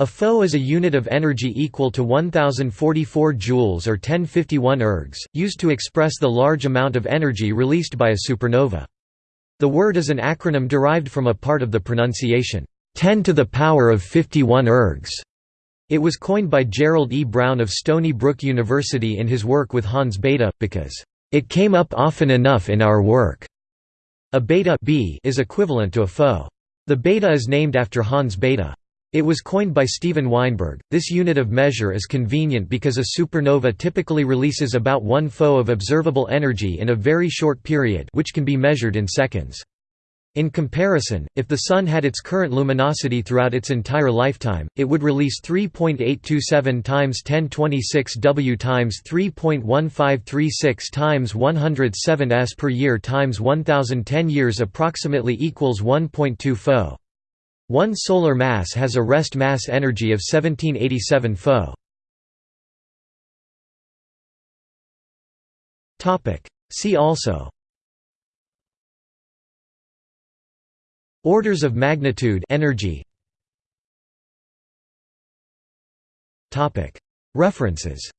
A foe is a unit of energy equal to 1044 joules or 1051 ergs, used to express the large amount of energy released by a supernova. The word is an acronym derived from a part of the pronunciation, 10 to the power of 51 ergs. It was coined by Gerald E. Brown of Stony Brook University in his work with Hans Bethe, because, "...it came up often enough in our work." A bethe b is equivalent to a foe. The bethe is named after Hans Bethe. It was coined by Steven Weinberg. This unit of measure is convenient because a supernova typically releases about 1 foe of observable energy in a very short period, which can be measured in seconds. In comparison, if the Sun had its current luminosity throughout its entire lifetime, it would release 3.827 times 1026 W times 3.1536 times 107 s per year times 1010 years approximately equals 1.2 foe. One solar mass has a rest mass energy of 1787 foe. See also. Orders of magnitude energy. Topic. References